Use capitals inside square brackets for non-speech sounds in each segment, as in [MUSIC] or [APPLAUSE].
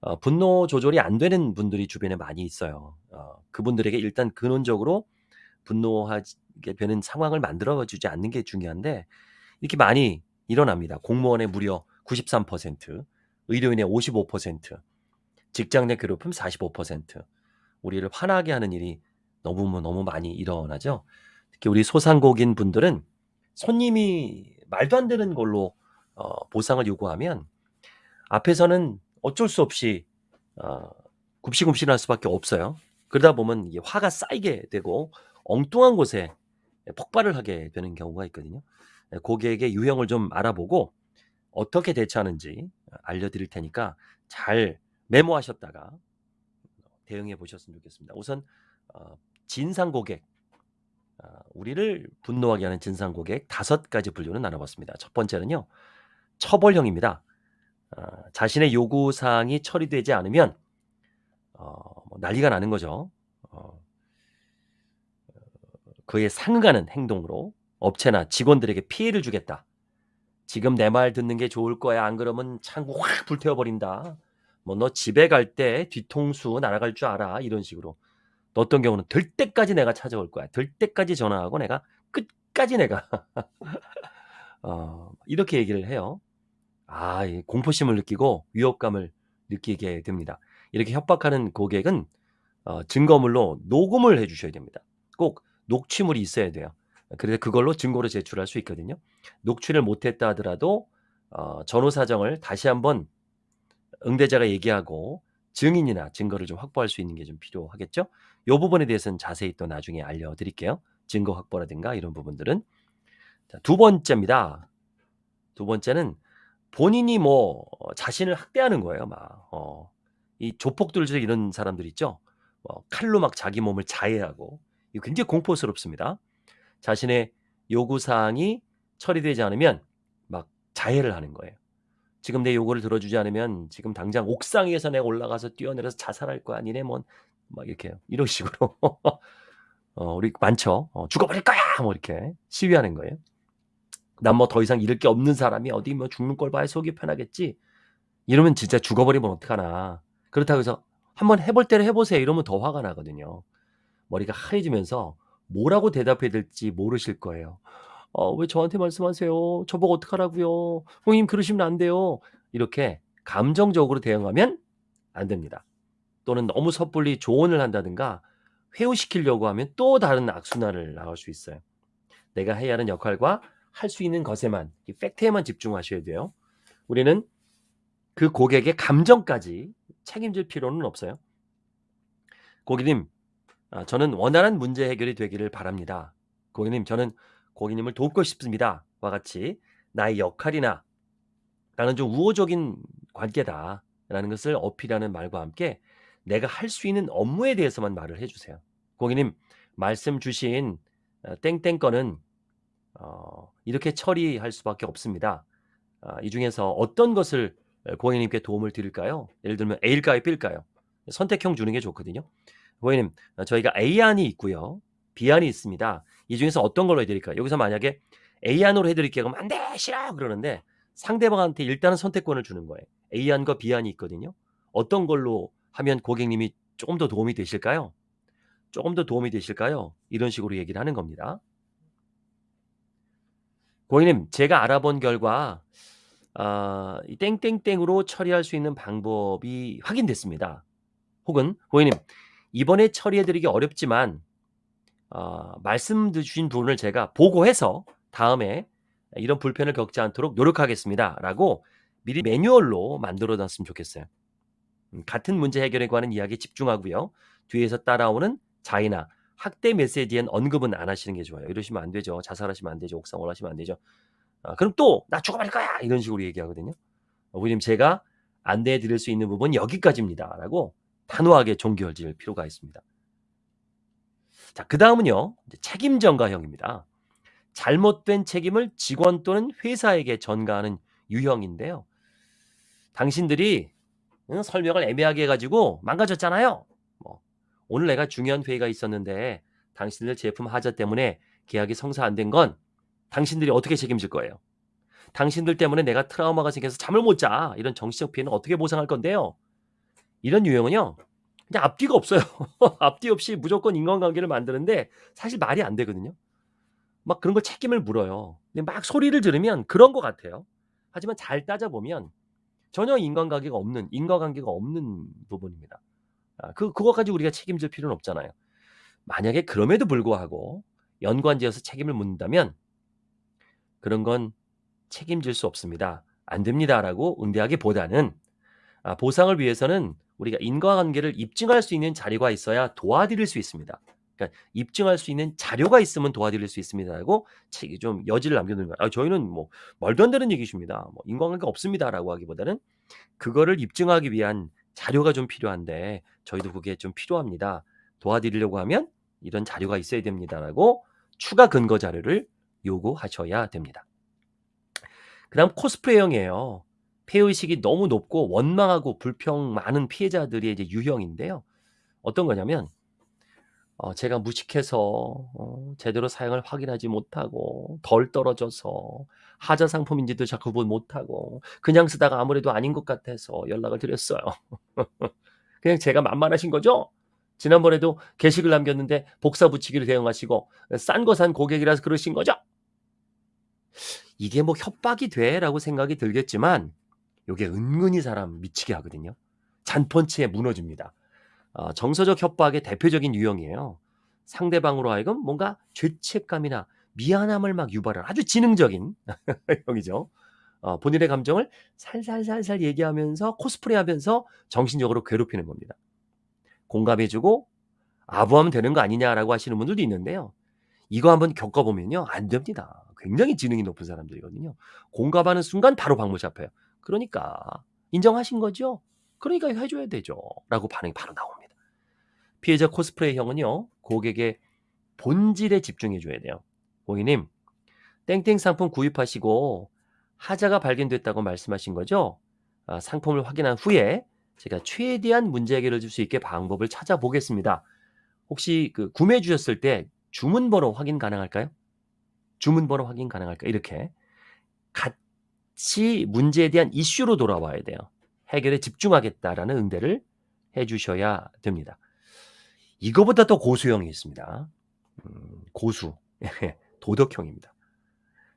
어 분노 조절이 안 되는 분들이 주변에 많이 있어요. 어 그분들에게 일단 근원적으로 분노하게 되는 상황을 만들어 주지 않는 게 중요한데 이렇게 많이 일어납니다. 공무원의 무려 93%, 의료인의 55%, 직장 내 괴롭힘 45%. 우리를 화나게 하는 일이 너무 너무 많이 일어나죠. 특히 우리 소상공인 분들은 손님이 말도 안 되는 걸로 어 보상을 요구하면 앞에서는 어쩔 수 없이 어 굽시굽시할 수밖에 없어요. 그러다 보면 이게 화가 쌓이게 되고 엉뚱한 곳에 폭발을 하게 되는 경우가 있거든요. 예 고객의 유형을 좀 알아보고 어떻게 대처하는지 알려드릴 테니까 잘 메모하셨다가 대응해 보셨으면 좋겠습니다. 우선 어 진상 고객 어 우리를 분노하게 하는 진상 고객 5 가지 분류를 나눠 봤습니다. 첫 번째는요. 처벌형입니다. 어 자신의 요구 사항이 처리되지 않으면 어뭐 난리가 나는 거죠. 어 그에 상응하는 행동으로 업체나 직원들에게 피해를 주겠다. "지금 내 말 듣는 게 좋을 거야. 안 그러면 창구 확 불태워 버린다." 뭐 "너 집에 갈 때 뒤통수 날아갈 줄 알아." 이런 식으로. 또 어떤 경우는 "될 때까지 내가 찾아올 거야. 될 때까지 전화하고 내가 끝까지 내가" [LAUGHS] 어 이렇게 얘기를 해요. 아 이 공포심을 느끼고 위협감을 느끼게 됩니다. 이렇게 협박하는 고객은 어 증거물로 녹음을 해 주셔야 됩니다. 꼭 녹취물이 있어야 돼요. 그래서 그걸로 증거로 제출할 수 있거든요. 녹취를 못 했다 하더라도 어 전후 사정을 다시 한번 응대자가 얘기하고 증인이나 증거를 좀 확보할 수 있는 게 좀 필요하겠죠. 요 부분에 대해서는 자세히 또 나중에 알려 드릴게요. 증거 확보라든가 이런 부분들은. 자 두 번째입니다. 두 번째는 본인이 뭐 자신을 학대하는 거예요 막. 어 이 조폭들 이런 사람들 있죠. 뭐 칼로 막 자기 몸을 자해하고 이거 굉장히 공포스럽습니다. 자신의 요구 사항이 처리되지 않으면 막 자해를 하는 거예요. "지금 내 요구를 들어주지 않으면 지금 당장 옥상 위에서 내가 올라가서 뛰어내려서 자살할 거야. 니네 뭔" 막 이렇게 이런 식으로 [LAUGHS] 어 우리 많죠. 어 "죽어 버릴 거야." 뭐 이렇게 시위하는 거예요. " 난 뭐 더 이상 잃을 게 없는 사람이 어디 뭐 죽는 꼴 봐야 속이 편하겠지." 이러면 진짜 죽어 버리면 어떡하나. 그렇다고 해서 "한번 해볼 대로 해 보세요." 이러면 더 화가 나거든요. 머리가 하얘지면서 뭐라고 대답해야 될지 모르실 거예요. "어 왜 저한테 말씀하세요? 저보고 어떡하라고요? 선생님 그러시면 안 돼요." 이렇게 감정적으로 대응하면 안 됩니다. 또는 너무 섣불리 조언을 한다든가 회유시키려고 하면 또 다른 악순환을 나갈 수 있어요. 내가 해야 하는 역할과 할 수 있는 것에만 이 팩트에만 집중하셔야 돼요. 우리는 그 고객의 감정까지 책임질 필요는 없어요. "고객님 아 저는 원활한 문제 해결이 되기를 바랍니다. 고객님 저는 고객님을 돕고 싶습니다." 와 같이 나의 역할이나 나는 좀 우호적인 관계다 라는 것을 어필하는 말과 함께 내가 할 수 있는 업무에 대해서만 말을 해 주세요. "고객님 말씀 주신 어 땡땡 건은 어 이렇게 처리할 수밖에 없습니다. 아 이 중에서 어떤 것을 어 고객님께 도움을 드릴까요?" 예를 들면 A일까요 B일까요? 선택형 주는 게 좋거든요. "고객님 어 저희가 A안이 있고요. B안이 있습니다. 이 중에서 어떤 걸로 해 드릴까요?" 여기서 만약에 "A안으로 해 드릴게요." 그러면 "안 돼. 싫어." 그러는데 상대방한테 일단은 선택권을 주는 거예요. A안과 B안이 있거든요. "어떤 걸로 하면 고객님이 쪼금 더 도움이 되실까요? 쪼금 더 도움이 되실까요?" 이런 식으로 얘기를 하는 겁니다. " 고객님 제가 알아본 결과 아 이 땡땡땡으로 처리할 수 있는 방법이 확인됐습니다." 혹은 "고객님 이번에 처리해 드리기 어렵지만 어 말씀 주신 부분을 제가 보고해서 다음에 이런 불편을 겪지 않도록 노력하겠습니다."라고 미리 매뉴얼로 만들어 놨으면 좋겠어요. 음 같은 문제 해결에 관한 이야기에 집중하고요. 뒤에서 따라오는 자해나 학대 메시지엔 언급은 안 하시는 게 좋아요. 이러시면 안 되죠. 자살하시면 안 되죠. 옥상 올라가시면 안 되죠. 아 그럼 또 "나 죽어 버릴 거야." 이런 식으로 얘기하거든요. 어 "고객님 제가 안내해 드릴 수 있는 부분은 여기까지입니다."라고 단호하게 종결 지을 필요가 있습니다. 자 그 다음은요. 이제 책임 전가형입니다. 잘못된 책임을 직원 또는 회사에게 전가하는 유형인데요. "당신들이 응 설명을 애매하게 해 가지고 망가졌잖아요. 뭐 오늘 내가 중요한 회의가 있었는데 당신들 제품 하자 때문에 계약이 성사 안 된 건 당신들이 어떻게 책임질 거예요? 당신들 때문에 내가 트라우마가 생겨서 잠을 못 자. 이런 정신적 피해는 어떻게 보상할 건데요?" 이런 유형은요. 그냥 앞뒤가 없어요. [LAUGHS] 앞뒤 없이 무조건 인간관계를 만드는데 사실 말이 안 되거든요. 막 그런 걸 책임을 물어요. 근데 막 소리를 들으면 그런 것 같아요. 하지만 잘 따져보면 전혀 인간관계가 없는 인과관계가 없는 부분입니다. 아그 가지고 우리가 책임질 필요는 없잖아요. 만약에 그럼에도 불구하고 연관지어서 책임을 묻는다면 그런 건 책임질 수 없습니다. 안 됩니다라고 응대하기보다는 아 보상을 위해서는 우리가 인과관계를 입증할 수 있는 자료가 있어야 도와드릴 수 있습니다. 그러니까 입증할 수 있는 자료가 있으면 도와드릴 수 있습니다라고 책이 좀 여지를 남겨두는 거예요. 아 저희는 뭐 말도 안 되는 얘기십니다. 뭐 인과관계가 없습니다라고 하기보다는 그거를 입증하기 위한 자료가 좀 필요한데 저희도 그게 좀 필요합니다. 도와드리려고 하면 이런 자료가 있어야 됩니다라고 추가 근거 자료를 요구하셔야 됩니다. 그 다음 코스프레형이에요. 폐의식이 너무 높고 원망하고 불평 많은 피해자들이 이제 유형인데요. 어떤 거냐면 어 제가 무식해서 어 제대로 사양을 확인하지 못하고 덜 떨어져서 하자 상품인지도 잘 구분 못하고 그냥 쓰다가 아무래도 아닌 것 같아서 연락을 드렸어요. [LAUGHS] 그냥 제가 만만하신 거죠? 지난번에도 게시글 남겼는데 복사 붙이기를 대응하시고 싼 거 산 고객이라서 그러신 거죠? 이게 뭐 협박이 돼 라고 생각이 들겠지만 요게 은근히 사람 미치게 하거든요. 잔펀치에 무너집니다. 어 정서적 협박의 대표적인 유형이에요. 상대방으로 하여금 뭔가 죄책감이나 미안함을 막 유발하는 아주 지능적인 [LAUGHS] 형이죠. 어 본인의 감정을 살살살살 얘기하면서 코스프레하면서 정신적으로 괴롭히는 겁니다. 공감해 주고 "아부하면 되는 거 아니냐."라고 하시는 분들도 있는데요. 이거 한번 겪어 보면요. 안 됩니다. 굉장히 지능이 높은 사람들이거든요. 공감하는 순간 바로 방문 잡혀요. "그러니까 인정하신 거죠? 그러니까 해 줘야 되죠."라고 반응이 바로 나옵니다. 피해자 코스프레형은요. 고객의 본질에 집중해 줘야 돼요. "고객님 땡땡 상품 구입하시고 하자가 발견됐다고 말씀하신 거죠? 아 상품을 확인한 후에 제가 최대한 문제 해결해 줄수 있게 방법을 찾아보겠습니다. 혹시 그 구매해 주셨을 때 주문 번호 확인 가능할까요? 주문 번호 확인 가능할까요?" 이렇게 같이 문제에 대한 이슈로 돌아와야 돼요. "해결에 집중하겠다."라는 응대를 해 주셔야 됩니다. 이거보다 더 고수형이 있습니다. 음 고수. [LAUGHS] 예 도덕형입니다.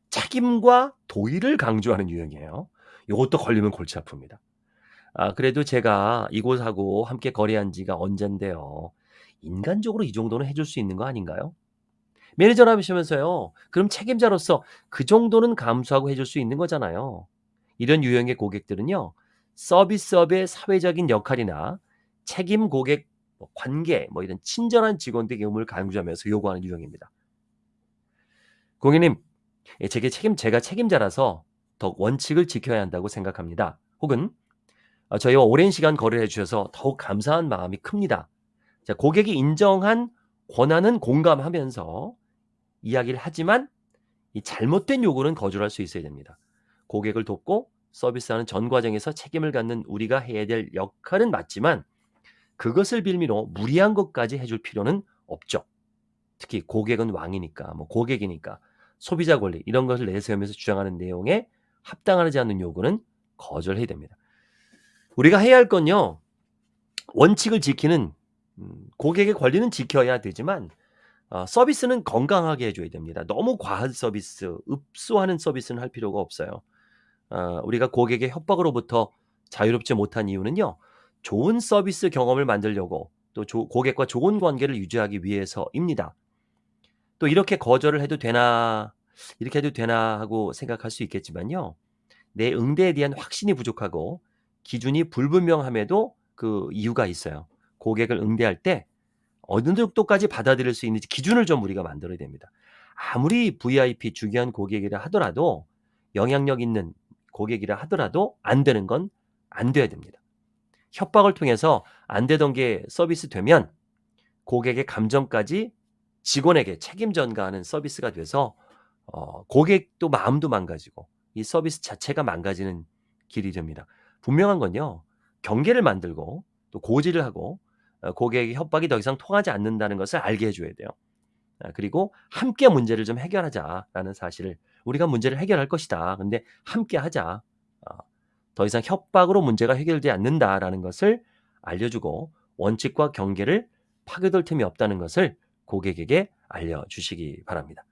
책임과 도의를 강조하는 유형이에요. 요것도 걸리면 골치 아픕니다. 아 그래도 제가 이곳하고 함께 거래한 지가 언젠데요. 인간적으로 이 정도는 해줄 수 있는 거 아닌가요? 매니저를 하시면서요. 그럼 책임자로서 그 정도는 감수하고 해줄 수 있는 거잖아요. 이런 유형의 고객들은요. 서비스업의 사회적인 역할이나 책임 고객 뭐 관계 뭐 이런 친절한 직원들의 경험을 강조하면서 요구하는 유형입니다. 고객님 예 제게 책임 제가 책임자라서 더 원칙을 지켜야 한다고 생각합니다. 혹은 어 저희와 오랜 시간 거래를 해 주셔서 더욱 감사한 마음이 큽니다. 자 고객이 인정한 권한은 공감하면서 이야기를 하지만 이 잘못된 요구는 거절할 수 있어야 됩니다. 고객을 돕고 서비스하는 전 과정에서 책임을 갖는 우리가 해야 될 역할은 맞지만 그것을 빌미로 무리한 것까지 해줄 필요는 없죠. 특히 고객은 왕이니까 뭐 고객이니까 소비자 권리 이런 것을 내세우면서 주장하는 내용에 합당하지 않는 요구는 거절해야 됩니다. 우리가 해야 할 건요. 원칙을 지키는 음 고객의 권리는 지켜야 되지만 어 서비스는 건강하게 해 줘야 됩니다. 너무 과한 서비스, 읍소하는 서비스는 할 필요가 없어요. 어 우리가 고객의 협박으로부터 자유롭지 못한 이유는요. 좋은 서비스 경험을 만들려고 또 조 고객과 좋은 관계를 유지하기 위해서입니다. 또 '이렇게 거절을 해도 되나 이렇게 해도 되나.' 하고 생각할 수 있겠지만요. 내 응대에 대한 확신이 부족하고 기준이 불분명함에도 그 이유가 있어요. 고객을 응대할 때 어느 정도까지 받아들일 수 있는지 기준을 좀 우리가 만들어야 됩니다. 아무리 VIP 중요한 고객이라 하더라도 영향력 있는 고객이라 하더라도 안 되는 건 안 돼야 됩니다. 협박을 통해서 안 되던 게 서비스 되면 고객의 감정까지 직원에게 책임 전가하는 서비스가 돼서 어 고객도 마음도 망가지고 이 서비스 자체가 망가지는 길이 됩니다. 분명한 건요. 경계를 만들고 또 고지를 하고 어 고객의 협박이 더 이상 통하지 않는다는 것을 알게 해 줘야 돼요. 아 그리고 "함께 문제를 좀 해결하자."라는 사실을 "우리가 문제를 해결할 것이다. 근데 함께 하자." 어 "더 이상 협박으로 문제가 해결되지 않는다."라는 것을 알려주고 원칙과 경계를 파괴될 틈이 없다는 것을 고객에게 알려주시기 바랍니다.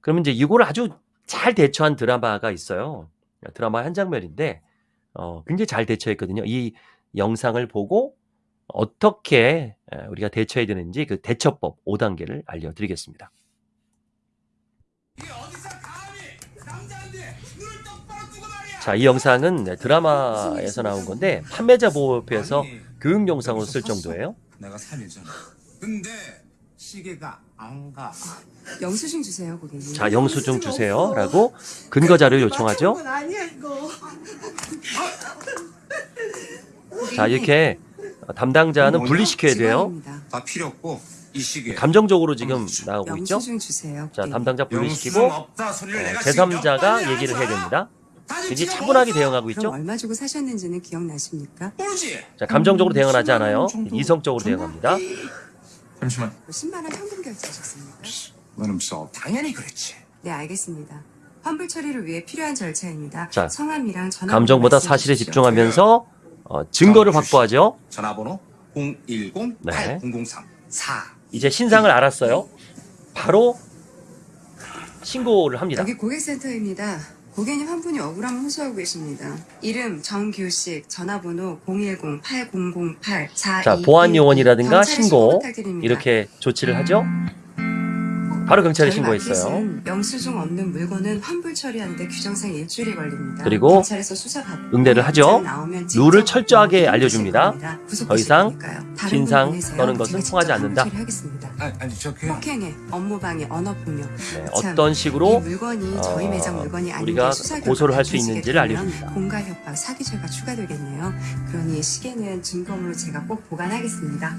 그러면 이제 이거를 아주 잘 대처한 드라마가 있어요. 드라마 한 장면인데 어, 굉장히 잘 대처했거든요. 이 영상을 보고 어떻게 에, 우리가 대처해야 되는지 그 대처법 5단계를 알려드리겠습니다. 자, 이 영상은 네, 드라마에서 나온 건데 판매자 보호협회에서 교육 영상으로 쓸 정도예요. 내가 3일 전에. 근데 시계가 안 가. 영수증 주세요, 고객님. 자, 영수증 주세요라고 근거 자료 요청하죠. 맞춘 건 아니야 이거. [LAUGHS] 자, 이렇게 담당자는? 분리시켜야 돼요. 다 필요 없고 이 시계. 감정적으로 지금 나오고 있죠. 영수증 주세요. 자. 담당자 분리시키고 몇 제3자가 번이나 얘기를 해야. 됩니다. 지금 차분하게? 대응하고 있죠. 얼마 주고 사셨는지는 기억나십니까? 모르지. 자, 감정적으로 대응은 하지 않아요. 음, 정도 이성적으로? 대응합니다. 잠시만. 10만 원 현금 결제하셨습니까? 너는 써. 당연히 그랬지. 네, 알겠습니다. 환불 처리를 위해 필요한 절차입니다. 자, 성함이랑 전화 감정보다 사실에 집중하면서 어, 증거를 자, 확보하죠. 전화번호 010 네. 8003 4. 이제 신상을 알았어요. 바로 신고를 합니다. 여기 고객센터입니다. 고객님 한 분이 억울함을 호소하고 계십니다. 이름 정규식, 전화번호 010-8008-4221 자, 보안 요원이라든가 신고. 이렇게 조치를 하죠. 바로 경찰에 저희 신고했어요. 마켓은 영수증 없는 물건은 환불 처리하는데 규정상 일주일이 걸립니다. 그리고 경찰에서 수사 받고 응대를 하죠. 룰을 철저하게 알려줍니다. 더 이상 진상. 떠는 것은 통하지 않는다. 아니. 폭행해, 업무방해, 언어폭력. 네, 참, 어떤 식으로 이 물건이 저희 어, 매장 물건이 아닌 우리가 게 수사 고소를 할 수 있는지를 알려줍니다. 공갈 협박, 사기죄가 추가되겠네요. 그러니 시계는 증거물로 제가 꼭 보관하겠습니다.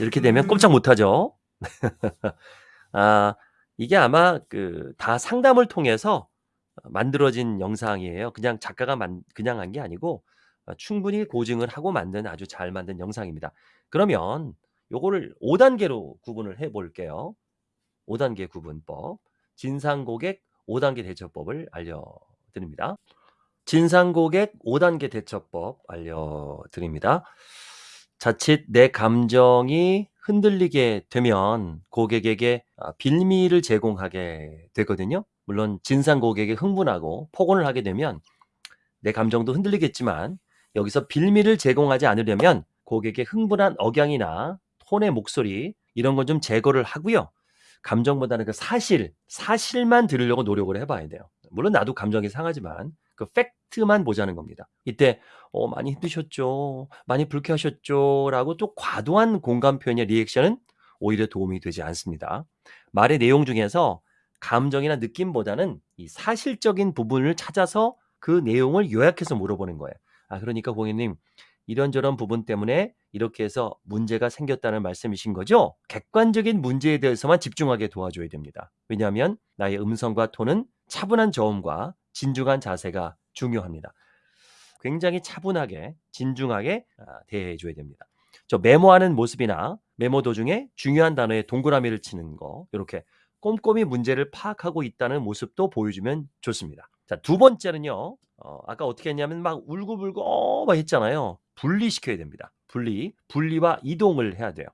이렇게 되면 꼼짝 못하죠. [LAUGHS] 아, 이게 아마 그 다 상담을 통해서 만들어진 영상이에요. 그냥 작가가 만, 그냥 한 게 아니고 어, 충분히 고증을 하고 만든 아주 잘 만든 영상입니다. 그러면 요거를 5단계로 구분을 해 볼게요. 5단계 구분법. 진상 고객 5단계 대처법을 알려드립니다. 진상 고객 5단계 대처법 알려드립니다. 자칫 내 감정이 흔들리게 되면 고객에게 아, 빌미를 제공하게 되거든요. 물론 진상 고객이 흥분하고 폭언을 하게 되면 내 감정도 흔들리겠지만 여기서 빌미를 제공하지 않으려면 고객의 흥분한 억양이나 톤의 목소리 이런 건 좀 제거를 하고요. 감정보다는 그 사실, 사실만 들으려고 노력을 해봐야 돼요. 물론 나도 감정이 상하지만 그 팩트만 보자는 겁니다. 이때 어, 많이 힘드셨죠, 많이 불쾌하셨죠, 라고 또 과도한 공감 표현의 리액션은 오히려 도움이 되지 않습니다. 말의 내용 중에서 감정이나 느낌보다는 이 사실적인 부분을 찾아서 그 내용을 요약해서 물어보는 거예요. 아, 그러니까 고객님, 이런저런 부분 때문에 이렇게 해서 문제가 생겼다는 말씀이신 거죠? 객관적인 문제에 대해서만 집중하게 도와줘야 됩니다. 왜냐하면 나의 음성과 톤은 차분한 저음과 진중한 자세가 중요합니다. 굉장히 차분하게, 진중하게 아, 대해 줘야 됩니다. 저 메모하는 모습이나 메모 도중에 중요한 단어에 동그라미를 치는 거, 이렇게 꼼꼼히 문제를 파악하고 있다는 모습도 보여주면 좋습니다. 자, 두 번째는요. 어, 아까 어떻게 했냐면 막 울고불고 어, 막 했잖아요. 분리시켜야 됩니다. 분리, 분리와 이동을 해야 돼요.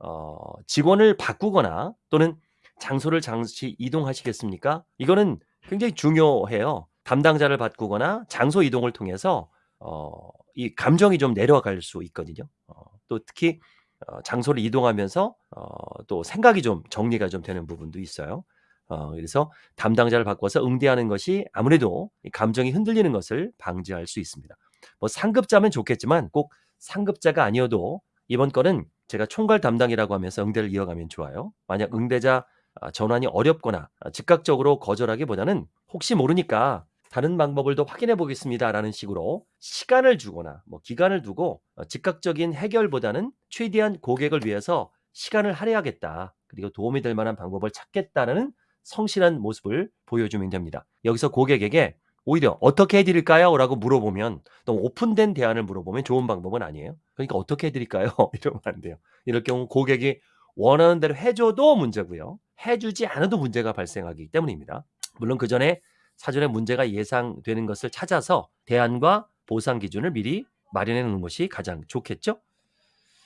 어, 직원을 바꾸거나 또는 장소를 잠시 이동하시겠습니까? 이거는 굉장히 중요해요. 담당자를 바꾸거나 장소 이동을 통해서 어, 이 감정이 좀 내려갈 수 있거든요. 어, 또 특히 어, 장소를 이동하면서 어, 또 생각이 좀 정리가 좀 되는 부분도 있어요. 어, 그래서 담당자를 바꿔서 응대하는 것이 아무래도 이 감정이 흔들리는 것을 방지할 수 있습니다. 뭐 상급자면 좋겠지만 꼭 상급자가 아니어도 이번 건은 제가 총괄 담당이라고 하면서 응대를 이어가면 좋아요. 만약 응대자 아, 전환이 어렵거나 아, 즉각적으로 거절하기보다는 혹시 모르니까 다른 방법을 더 확인해 보겠습니다라는 식으로 시간을 주거나 뭐 기간을 두고 어, 즉각적인 해결보다는 최대한 고객을 위해서 시간을 할애하겠다. 그리고 도움이 될 만한 방법을 찾겠다는 성실한 모습을 보여주면 됩니다. 여기서 고객에게 오히려 어떻게 해드릴까요? 라고 물어보면 너무 오픈된 대안을 물어보면 좋은 방법은 아니에요. 그러니까 어떻게 해드릴까요? [LAUGHS] 이러면 안 돼요. 이럴 경우 고객이 원하는 대로 해줘도 문제고요. 해주지 않아도 문제가 발생하기 때문입니다. 물론 그 전에 사전에 문제가 예상되는 것을 찾아서 대안과 보상 기준을 미리 마련해 놓는 것이 가장 좋겠죠?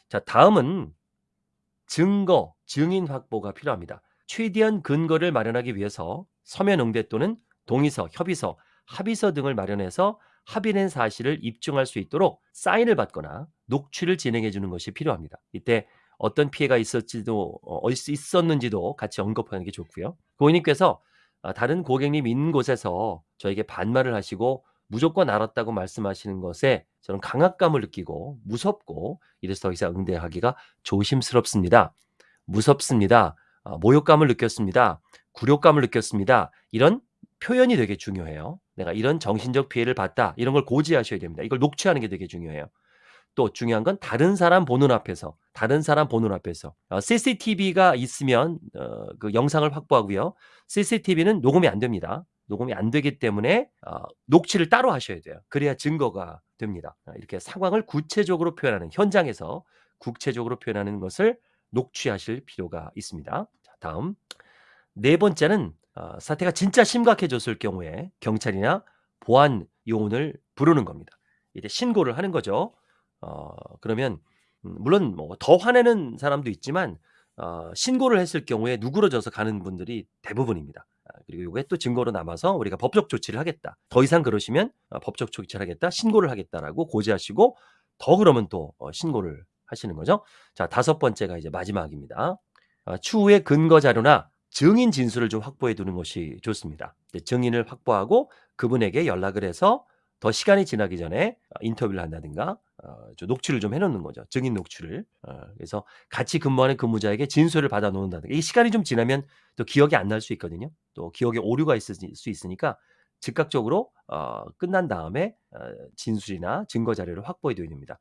자, 다음은 증거, 증인 확보가 필요합니다. 최대한 근거를 마련하기 위해서 서면 응대 또는 동의서, 협의서, 합의서 등을 마련해서 합의된 사실을 입증할 수 있도록 사인을 받거나 녹취를 진행해 주는 것이 필요합니다. 이때 어떤 피해가 있었지도 어, 있었는지도 같이 언급하는 게 좋고요. 고객님께서 아, 다른 고객님 있는 곳에서 저에게 반말을 하시고 무조건 알았다고 말씀하시는 것에 저는 강압감을 느끼고 무섭고 이래서 더 이상 응대하기가 조심스럽습니다. 무섭습니다. 아, 모욕감을 느꼈습니다. 굴욕감을 느꼈습니다. 이런 표현이 되게 중요해요. 내가 이런 정신적 피해를 봤다. 이런 걸 고지하셔야 됩니다. 이걸 녹취하는 게 되게 중요해요. 또 중요한 건 다른 사람 보는 앞에서, 다른 사람 보는 앞에서 어, CCTV가 있으면 어, 그 영상을 확보하고요. CCTV는 녹음이 안 됩니다. 녹음이 안 되기 때문에 어, 녹취를 따로 하셔야 돼요. 그래야 증거가 됩니다. 어, 이렇게 상황을 구체적으로 표현하는 현장에서 구체적으로 표현하는 것을 녹취하실 필요가 있습니다. 자, 다음 네 번째는 어, 사태가 진짜 심각해졌을 경우에 경찰이나 보안 요원을 부르는 겁니다. 이제 신고를 하는 거죠. 어, 그러면 음, 물론 뭐 더 화내는 사람도 있지만 어, 신고를 했을 경우에 누그러져서 가는 분들이 대부분입니다. 아, 그리고 이게 또 증거로 남아서 우리가 법적 조치를 하겠다. 더 이상 그러시면 어, 법적 조치를 하겠다, 신고를 하겠다라고 고지하시고 더 그러면 또 어, 신고를 하시는 거죠. 자 다섯 번째가 이제 마지막입니다. 아, 추후에 근거 자료나 증인 진술을 좀 확보해 두는 것이 좋습니다. 증인을 확보하고 그분에게 연락을 해서 더 시간이 지나기 전에 어, 인터뷰를 한다든가 어, 좀 녹취를 좀 해놓는 거죠. 증인 녹취를. 어, 그래서 같이 근무하는 근무자에게 진술을 받아 놓는다든가. 이 시간이 좀 지나면 또 기억이 안 날 수 있거든요. 또 기억에 오류가 있을 수 있으니까 즉각적으로 어, 끝난 다음에 어, 진술이나 증거 자료를 확보해 둬야 됩니다.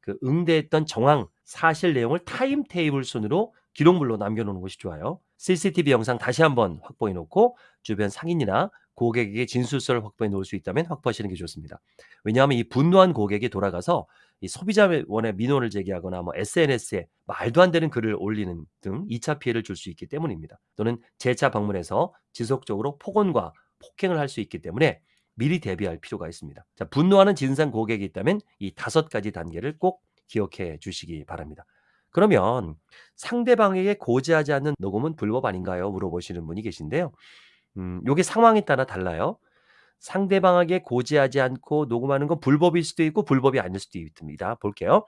그 응대했던 정황, 사실 내용을 타임 테이블 순으로 기록물로 남겨놓는 것이 좋아요. CCTV 영상 다시 한번 확보해 놓고 주변 상인이나 고객에게 진술서를 확보해 놓을 수 있다면 확보하시는 게 좋습니다. 왜냐하면 이 분노한 고객이 돌아가서 이 소비자원의 민원을 제기하거나 뭐 SNS에 말도 안 되는 글을 올리는 등 2차 피해를 줄 수 있기 때문입니다. 또는 재차 방문해서 지속적으로 폭언과 폭행을 할 수 있기 때문에 미리 대비할 필요가 있습니다. 자, 분노하는 진상 고객이 있다면 이 다섯 가지 단계를 꼭 기억해 주시기 바랍니다. 그러면 상대방에게 고지하지 않는 녹음은 불법 아닌가요? 물어보시는 분이 계신데요. 음, 요게 상황에 따라 달라요. 상대방에게 고지하지 않고 녹음하는 건 불법일 수도 있고 불법이 아닐 수도 있습니다. 볼게요.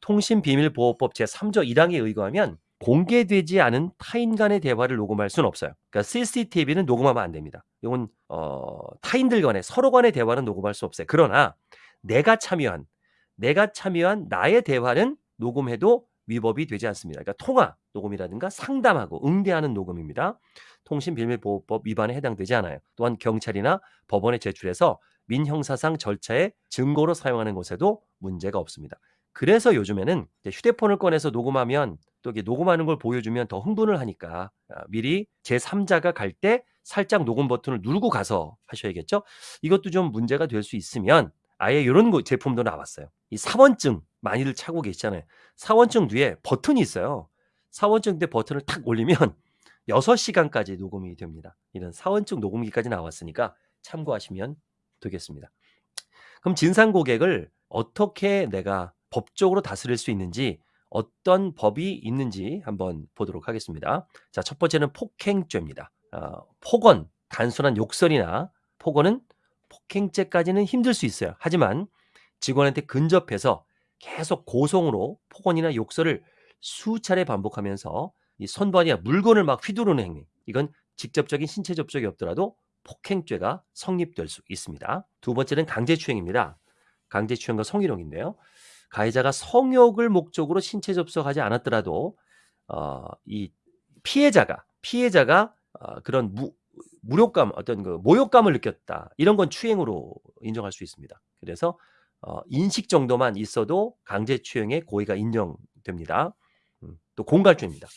통신비밀보호법 제3조 1항에 의거하면 공개되지 않은 타인 간의 대화를 녹음할 수는 없어요. 그러니까 CCTV는 녹음하면 안 됩니다. 이건 어, 타인들 간의 서로 간의 대화는 녹음할 수 없어요. 그러나 내가 참여한 내가 참여한 나의 대화는 녹음해도 위법이 되지 않습니다. 그러니까 통화 녹음이라든가 상담하고 응대하는 녹음입니다. 통신비밀보호법 위반에 해당되지 않아요. 또한 경찰이나 법원에 제출해서 민형사상 절차의 증거로 사용하는 것에도 문제가 없습니다. 그래서 요즘에는 휴대폰을 꺼내서 녹음하면 또 이게 녹음하는 걸 보여주면 더 흥분을 하니까 아, 미리 제3자가 갈 때 살짝 녹음 버튼을 누르고 가서 하셔야겠죠. 이것도 좀 문제가 될 수 있으면 아예 이런 제품도 나왔어요. 이 사원증 많이들 차고 계시잖아요. 사원증 뒤에 버튼이 있어요. 사원증 뒤에 버튼을 탁 올리면 [LAUGHS] 6시간까지 녹음이 됩니다. 이런 사원증 녹음기까지 나왔으니까 참고하시면 되겠습니다. 그럼 진상 고객을 어떻게 내가 법적으로 다스릴 수 있는지 어떤 법이 있는지 한번 보도록 하겠습니다. 자, 첫 번째는 폭행죄입니다. 어, 폭언, 단순한 욕설이나 폭언은 폭행죄까지는 힘들 수 있어요. 하지만 직원한테 근접해서 계속 고성으로 폭언이나 욕설을 수차례 반복하면서 이 선반이나 물건을 막 휘두르는 행위. 이건 직접적인 신체 접촉이 없더라도 폭행죄가 성립될 수 있습니다. 두 번째는 강제추행입니다. 강제추행과 성희롱인데요. 가해자가 성욕을 목적으로 신체 접촉하지 않았더라도 어, 이 피해자가 피해자가 어, 그런 무, 무력감 어떤 그 모욕감을 느꼈다 이런 건 추행으로 인정할 수 있습니다. 그래서 어, 인식 정도만 있어도 강제추행의 고의가 인정됩니다. 음, 또 공갈죄입니다.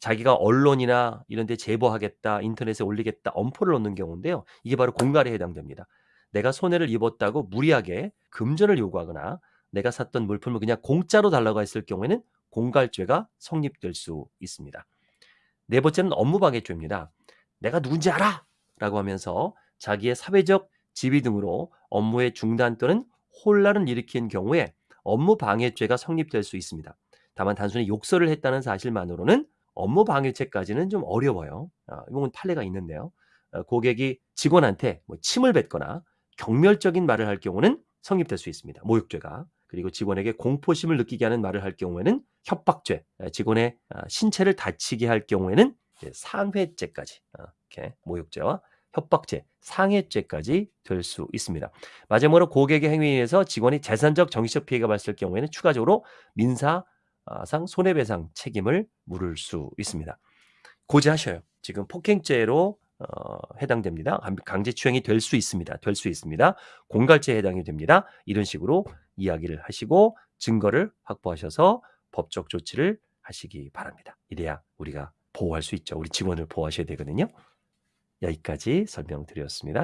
자기가 언론이나 이런 데 제보하겠다, 인터넷에 올리겠다, 엄포를 놓는 경우인데요. 이게 바로 공갈에 해당됩니다. 내가 손해를 입었다고 무리하게 금전을 요구하거나 내가 샀던 물품을 그냥 공짜로 달라고 했을 경우에는 공갈죄가 성립될 수 있습니다. 네 번째는 업무방해죄입니다. 내가 누군지 알아! 라고 하면서 자기의 사회적 지위 등으로 업무의 중단 또는 혼란을 일으킨 경우에 업무 방해죄가 성립될 수 있습니다. 다만 단순히 욕설을 했다는 사실만으로는 업무 방해죄까지는 좀 어려워요. 아, 이건 판례가 있는데요. 어, 고객이 직원한테 뭐 침을 뱉거나 경멸적인 말을 할 경우는 성립될 수 있습니다. 모욕죄가. 그리고 직원에게 공포심을 느끼게 하는 말을 할 경우에는 협박죄, 아, 직원의 아, 신체를 다치게 할 경우에는 상해죄까지 아, 이렇게 모욕죄와 협박죄, 상해죄까지 될 수 있습니다. 마지막으로 고객의 행위에 의해서 직원이 재산적, 정신적 피해가 발생할 경우에는 추가적으로 민사상 손해배상 책임을 물을 수 있습니다. 고지하셔요. 지금 폭행죄로 어, 해당됩니다. 강- 강제추행이 될 수 있습니다. 될 수 있습니다. 공갈죄에 해당이 됩니다. 이런 식으로 이야기를 하시고 증거를 확보하셔서 법적 조치를 하시기 바랍니다. 이래야 우리가 보호할 수 있죠. 우리 직원을 보호하셔야 되거든요. 여기까지 설명드렸습니다.